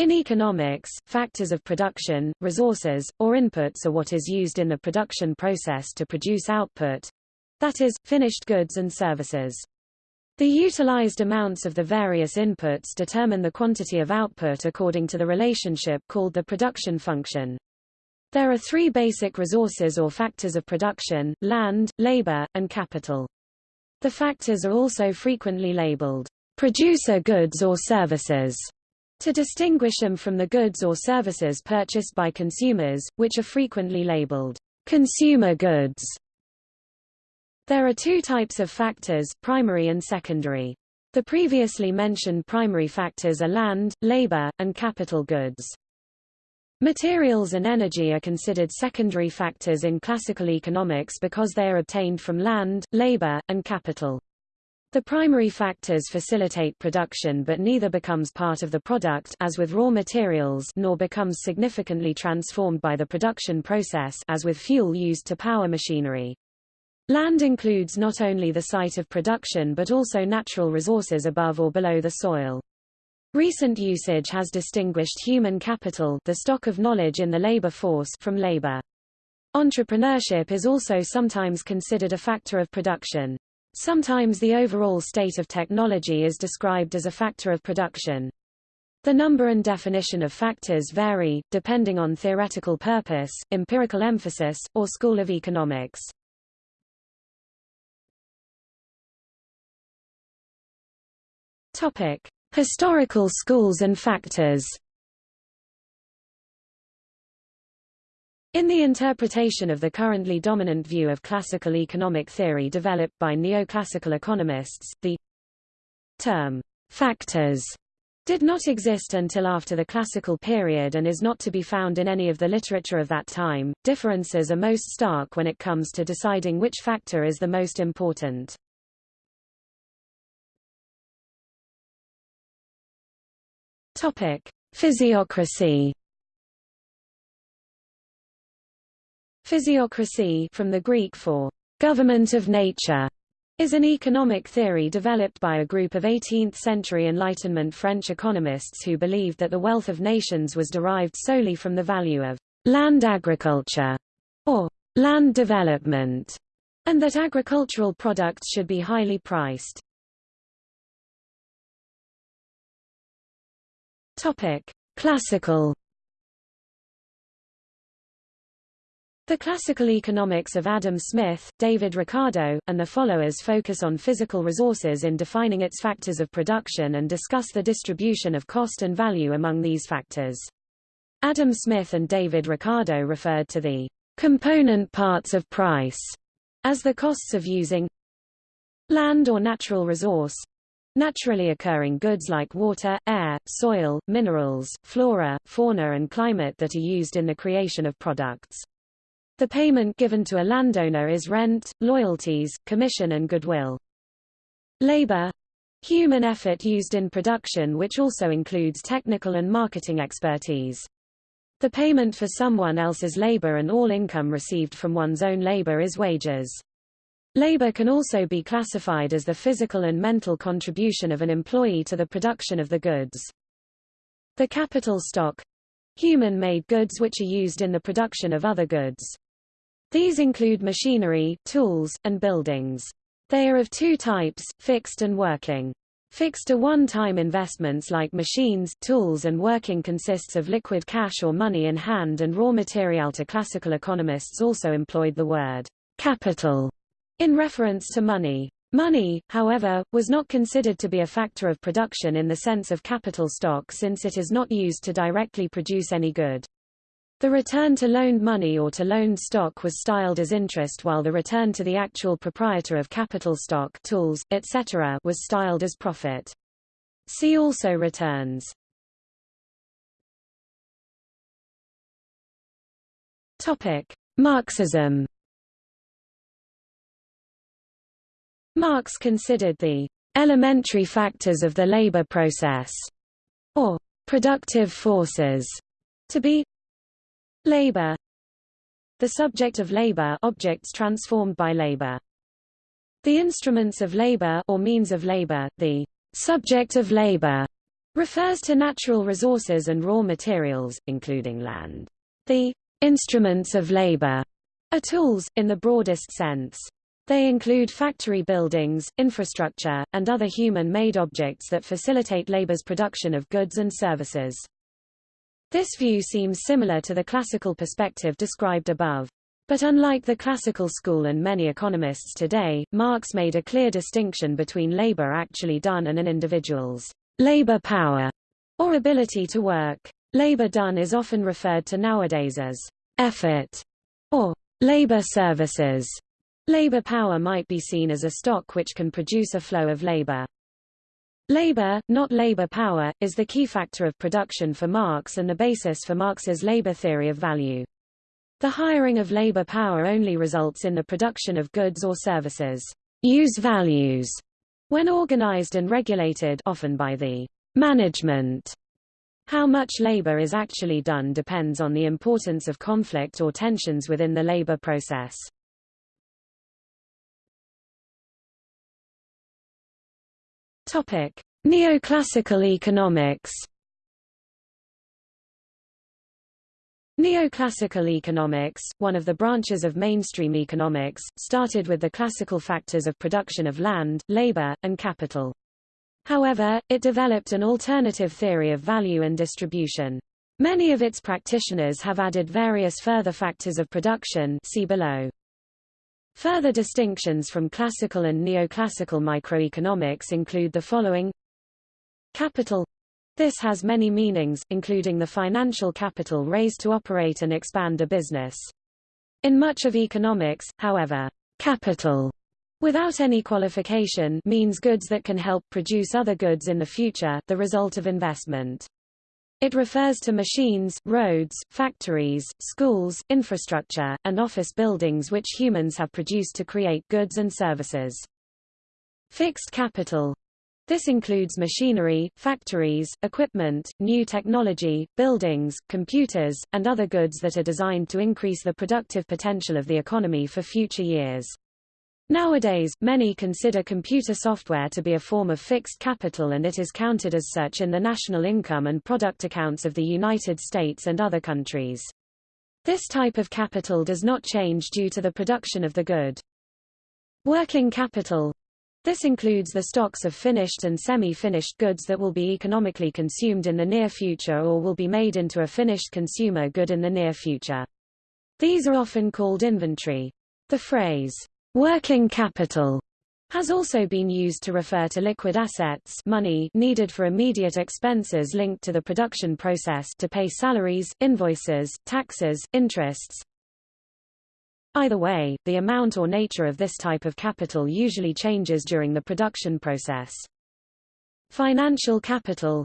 In economics, factors of production, resources, or inputs are what is used in the production process to produce output—that is, finished goods and services. The utilized amounts of the various inputs determine the quantity of output according to the relationship called the production function. There are three basic resources or factors of production, land, labor, and capital. The factors are also frequently labeled producer goods or services to distinguish them from the goods or services purchased by consumers, which are frequently labeled consumer goods. There are two types of factors, primary and secondary. The previously mentioned primary factors are land, labor, and capital goods. Materials and energy are considered secondary factors in classical economics because they are obtained from land, labor, and capital. The primary factors facilitate production but neither becomes part of the product as with raw materials nor becomes significantly transformed by the production process as with fuel used to power machinery. Land includes not only the site of production but also natural resources above or below the soil. Recent usage has distinguished human capital the stock of knowledge in the labor force from labor. Entrepreneurship is also sometimes considered a factor of production. Sometimes the overall state of technology is described as a factor of production. The number and definition of factors vary, depending on theoretical purpose, empirical emphasis, or school of economics. Topic: Historical schools and factors. In the interpretation of the currently dominant view of classical economic theory developed by neoclassical economists, the term factors did not exist until after the classical period and is not to be found in any of the literature of that time. Differences are most stark when it comes to deciding which factor is the most important. Topic: Physiocracy. Physiocracy from the Greek for government of nature is an economic theory developed by a group of 18th-century Enlightenment French economists who believed that the wealth of nations was derived solely from the value of land agriculture, or land development, and that agricultural products should be highly priced. Topic: Classical The classical economics of Adam Smith, David Ricardo, and the followers focus on physical resources in defining its factors of production and discuss the distribution of cost and value among these factors. Adam Smith and David Ricardo referred to the component parts of price as the costs of using land or natural resource, Naturally occurring goods like water, air, soil, minerals, flora, fauna and climate that are used in the creation of products. The payment given to a landowner is rent, loyalties, commission and goodwill. Labor human effort used in production which also includes technical and marketing expertise. The payment for someone else's labor and all income received from one's own labor is wages. Labor can also be classified as the physical and mental contribution of an employee to the production of the goods. The capital stock human-made goods which are used in the production of other goods. These include machinery, tools, and buildings. They are of two types, fixed and working. Fixed are one-time investments like machines, tools and working consists of liquid cash or money in hand and raw material to classical economists also employed the word capital in reference to money. Money, however, was not considered to be a factor of production in the sense of capital stock since it is not used to directly produce any good. The return to loaned money or to loaned stock was styled as interest while the return to the actual proprietor of capital stock tools, etc. was styled as profit. See also returns. Topic: Marxism Marx considered the elementary factors of the labor process, or productive forces, to be labor, the subject of labor objects transformed by labor, the instruments of labor or means of labor, the subject of labor, refers to natural resources and raw materials, including land. The instruments of labor are tools, in the broadest sense. They include factory buildings, infrastructure, and other human-made objects that facilitate labor's production of goods and services. This view seems similar to the classical perspective described above. But unlike the classical school and many economists today, Marx made a clear distinction between labor actually done and an individual's labor power or ability to work. Labor done is often referred to nowadays as effort or labor services. Labor power might be seen as a stock which can produce a flow of labor. Labor, not labor power, is the key factor of production for Marx and the basis for Marx's labor theory of value. The hiring of labor power only results in the production of goods or services. Use values, when organized and regulated often by the management. How much labor is actually done depends on the importance of conflict or tensions within the labor process. Topic: Neoclassical economics. Neoclassical economics, one of the branches of mainstream economics, started with the classical factors of production of land, labor, and capital. However, it developed an alternative theory of value and distribution. Many of its practitioners have added various further factors of production see below. Further distinctions from classical and neoclassical microeconomics include the following Capital this has many meanings, including the financial capital raised to operate and expand a business. In much of economics, however, capital without any qualification means goods that can help produce other goods in the future, the result of investment. It refers to machines, roads, factories, schools, infrastructure, and office buildings which humans have produced to create goods and services. Fixed capital. This includes machinery, factories, equipment, new technology, buildings, computers, and other goods that are designed to increase the productive potential of the economy for future years. Nowadays, many consider computer software to be a form of fixed capital and it is counted as such in the national income and product accounts of the United States and other countries. This type of capital does not change due to the production of the good. Working capital. This includes the stocks of finished and semi-finished goods that will be economically consumed in the near future or will be made into a finished consumer good in the near future. These are often called inventory. The phrase, Working capital has also been used to refer to liquid assets money needed for immediate expenses linked to the production process to pay salaries, invoices, taxes, interests. Either way, the amount or nature of this type of capital usually changes during the production process. Financial capital.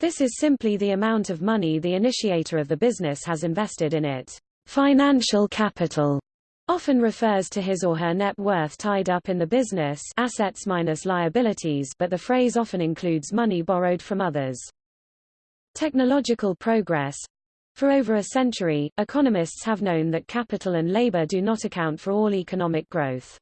This is simply the amount of money the initiator of the business has invested in it. Financial capital often refers to his or her net worth tied up in the business assets minus liabilities but the phrase often includes money borrowed from others. Technological progress For over a century, economists have known that capital and labor do not account for all economic growth.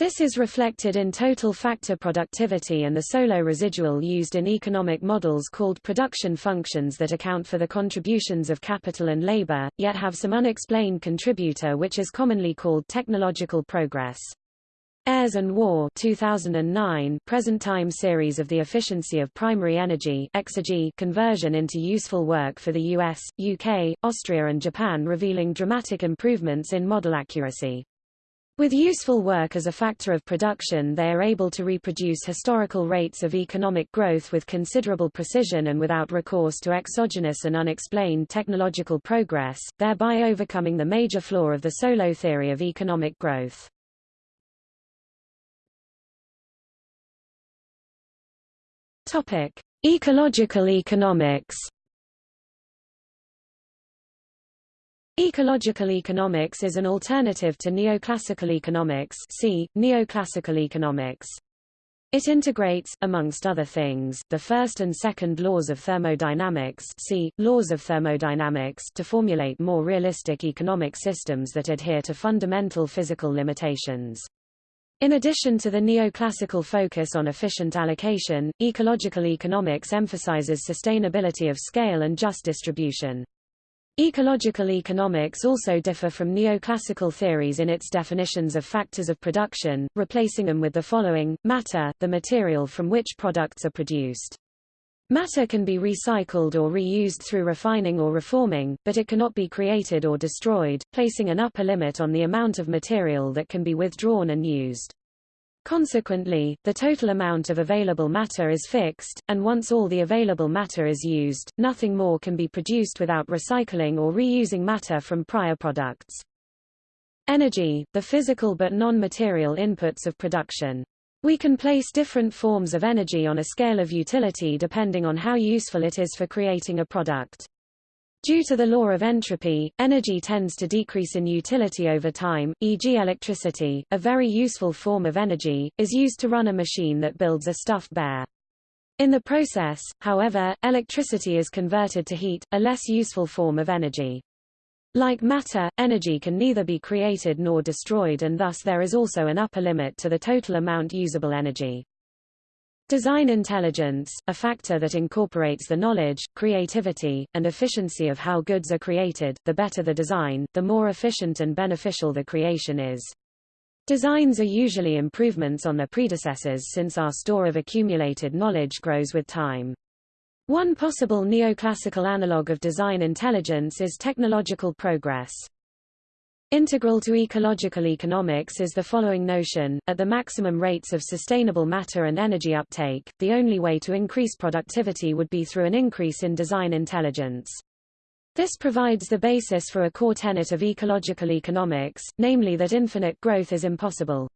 This is reflected in total factor productivity and the Solow residual used in economic models called production functions that account for the contributions of capital and labor, yet have some unexplained contributor which is commonly called technological progress. Ayres and Warr 2009 present-time series of the efficiency of primary energy exergy conversion into useful work for the US, UK, Austria and Japan revealing dramatic improvements in model accuracy. With useful work as a factor of production they are able to reproduce historical rates of economic growth with considerable precision and without recourse to exogenous and unexplained technological progress, thereby overcoming the major flaw of the Solow theory of economic growth. Topic: Ecological economics Ecological economics is an alternative to neoclassical economics see, neoclassical economics. It integrates, amongst other things, the first and second laws of thermodynamics see, laws of thermodynamics to formulate more realistic economic systems that adhere to fundamental physical limitations. In addition to the neoclassical focus on efficient allocation, ecological economics emphasizes sustainability of scale and just distribution. Ecological economics also differ from neoclassical theories in its definitions of factors of production, replacing them with the following, matter, the material from which products are produced. Matter can be recycled or reused through refining or reforming, but it cannot be created or destroyed, placing an upper limit on the amount of material that can be withdrawn and used. Consequently, the total amount of available matter is fixed, and once all the available matter is used, nothing more can be produced without recycling or reusing matter from prior products. Energy, the physical but non-material inputs of production. We can place different forms of energy on a scale of utility depending on how useful it is for creating a product. Due to the law of entropy, energy tends to decrease in utility over time, e.g. electricity, a very useful form of energy, is used to run a machine that builds a stuffed bear. In the process, however, electricity is converted to heat, a less useful form of energy. Like matter, energy can neither be created nor destroyed and thus there is also an upper limit to the total amount usable energy. Design intelligence, a factor that incorporates the knowledge, creativity, and efficiency of how goods are created, the better the design, the more efficient and beneficial the creation is. Designs are usually improvements on their predecessors since our store of accumulated knowledge grows with time. One possible neoclassical analogue of design intelligence is technological progress. Integral to ecological economics is the following notion, at the maximum rates of sustainable matter and energy uptake, the only way to increase productivity would be through an increase in design intelligence. This provides the basis for a core tenet of ecological economics, namely that infinite growth is impossible.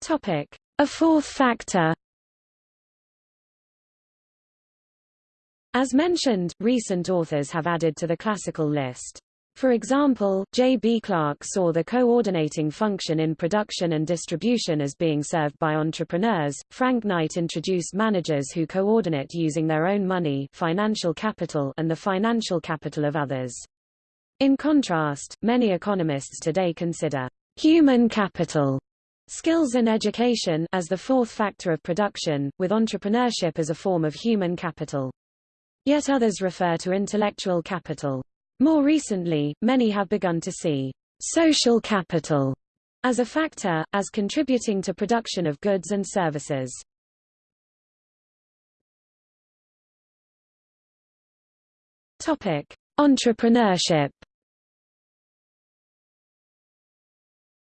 Topic: A fourth factor. As mentioned, recent authors have added to the classical list. For example, J. B. Clark saw the coordinating function in production and distribution as being served by entrepreneurs. Frank Knight introduced managers who coordinate using their own money financial capital and the financial capital of others. In contrast, many economists today consider human capital Skills and education as the fourth factor of production, with entrepreneurship as a form of human capital. Yet others refer to intellectual capital. More recently, many have begun to see social capital as a factor, as contributing to production of goods and services. Topic: Entrepreneurship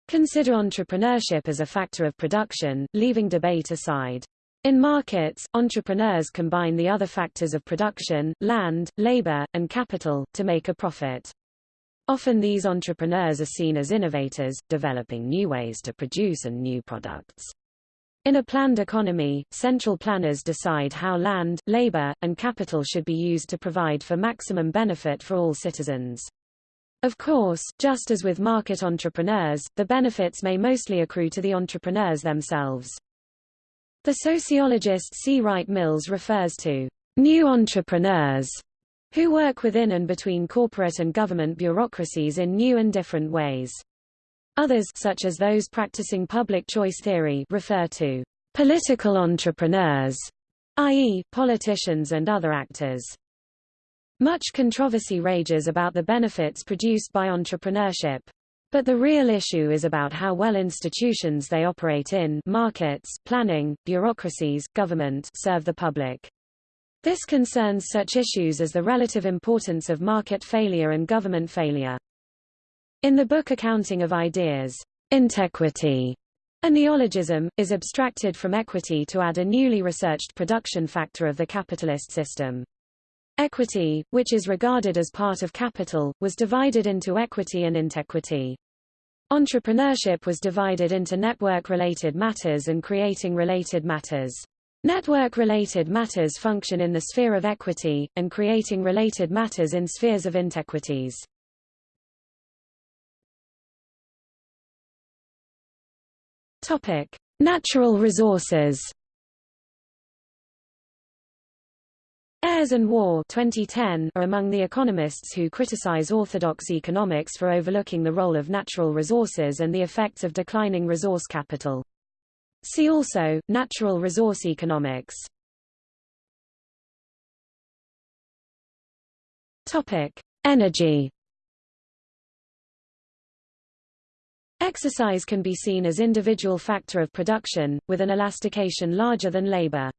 Consider entrepreneurship as a factor of production, leaving debate aside. In markets, entrepreneurs combine the other factors of production, land, labor, and capital, to make a profit. Often these entrepreneurs are seen as innovators, developing new ways to produce and new products. In a planned economy, central planners decide how land, labor, and capital should be used to provide for maximum benefit for all citizens. Of course, just as with market entrepreneurs, the benefits may mostly accrue to the entrepreneurs themselves. The sociologist C. Wright Mills refers to new entrepreneurs who work within and between corporate and government bureaucracies in new and different ways. Others such as those practicing public choice theory refer to political entrepreneurs, i.e., politicians and other actors. Much controversy rages about the benefits produced by entrepreneurship. But the real issue is about how well institutions they operate in markets, planning, bureaucracies, government serve the public. This concerns such issues as the relative importance of market failure and government failure. In the book Accounting of Ideas, intequity, a neologism, is abstracted from equity to add a newly researched production factor of the capitalist system. Equity, which is regarded as part of capital, was divided into equity and intequity. Entrepreneurship was divided into network-related matters and creating related matters. Network-related matters function in the sphere of equity, and creating related matters in spheres of intequities. Natural resources. Ayres and Warr 2010 are among the economists who criticize orthodox economics for overlooking the role of natural resources and the effects of declining resource capital. See also, natural resource economics. Topic: Energy. Exergy can be seen as individual factor of production, with an elastication larger than labor.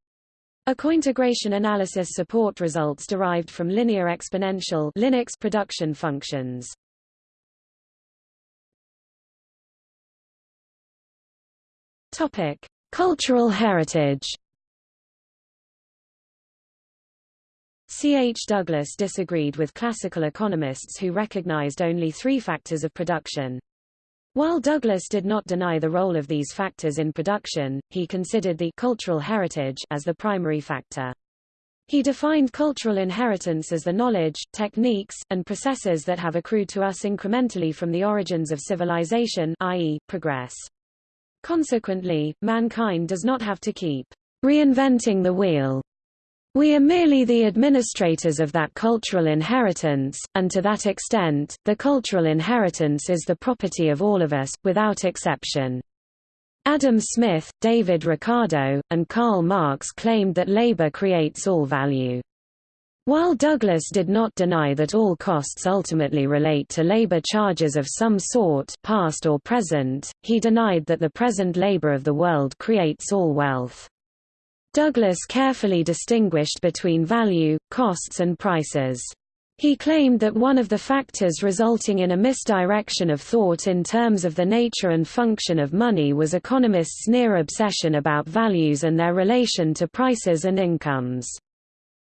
A cointegration analysis support results derived from linear exponential LINEX production functions. Topic: Cultural heritage. C. H. Douglas disagreed with classical economists who recognized only three factors of production. While Douglas did not deny the role of these factors in production, he considered the cultural heritage as the primary factor. He defined cultural inheritance as the knowledge, techniques, and processes that have accrued to us incrementally from the origins of civilization i.e., progress. Consequently, mankind does not have to keep reinventing the wheel we are merely the administrators of that cultural inheritance, and to that extent, the cultural inheritance is the property of all of us, without exception. Adam Smith, David Ricardo, and Karl Marx claimed that labor creates all value. While Douglas did not deny that all costs ultimately relate to labor charges of some sort past or present, he denied that the present labor of the world creates all wealth. Douglas carefully distinguished between value, costs and prices. He claimed that one of the factors resulting in a misdirection of thought in terms of the nature and function of money was economists' near obsession about values and their relation to prices and incomes.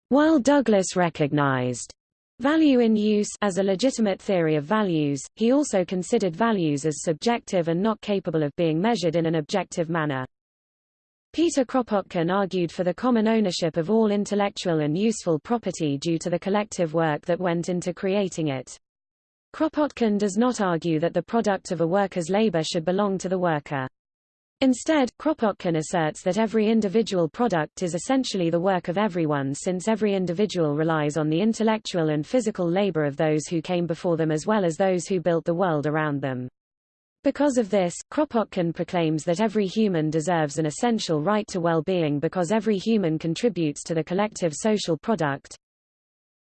While Douglas recognized value in use as a legitimate theory of values, he also considered values as subjective and not capable of being measured in an objective manner. Peter Kropotkin argued for the common ownership of all intellectual and useful property due to the collective work that went into creating it. Kropotkin does not argue that the product of a worker's labor should belong to the worker. Instead, Kropotkin asserts that every individual product is essentially the work of everyone since every individual relies on the intellectual and physical labor of those who came before them as well as those who built the world around them. Because of this, Kropotkin proclaims that every human deserves an essential right to well-being because every human contributes to the collective social product.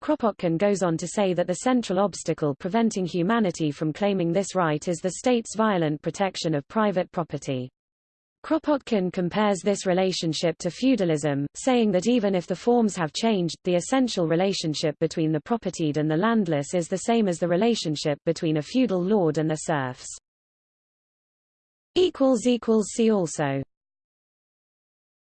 Kropotkin goes on to say that the central obstacle preventing humanity from claiming this right is the state's violent protection of private property. Kropotkin compares this relationship to feudalism, saying that even if the forms have changed, the essential relationship between the propertied and the landless is the same as the relationship between a feudal lord and the serfs. See also